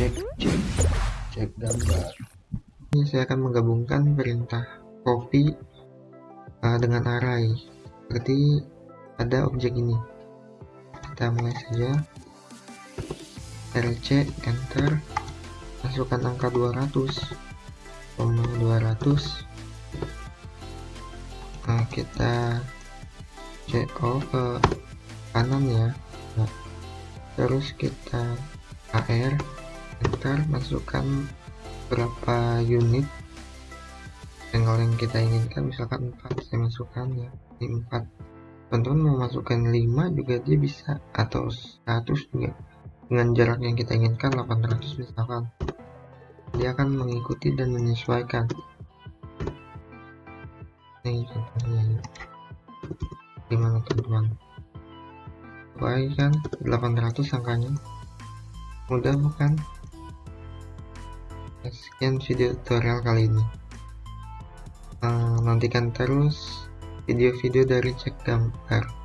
cek cek cek gambar ini saya akan menggabungkan perintah copy uh, dengan array seperti ada objek ini. Kita mulai saja. Rc enter. Masukkan angka 200 koma 200 nah kita CO ke kanan ya. Nah, terus kita AR enter masukkan berapa unit angle yang kita inginkan misalkan 4 saya masukkan ya di 4 teman-teman mau masukkan 5 juga dia bisa atau 100 juga. Dengan jarak yang kita inginkan 800 misalkan. Dia akan mengikuti dan menyesuaikan. Ini contohnya ya. gimana teman-teman? Baik kan 800 angkanya. Mudah bukan sekian video tutorial kali ini. Uh, nantikan terus video-video dari cek gambar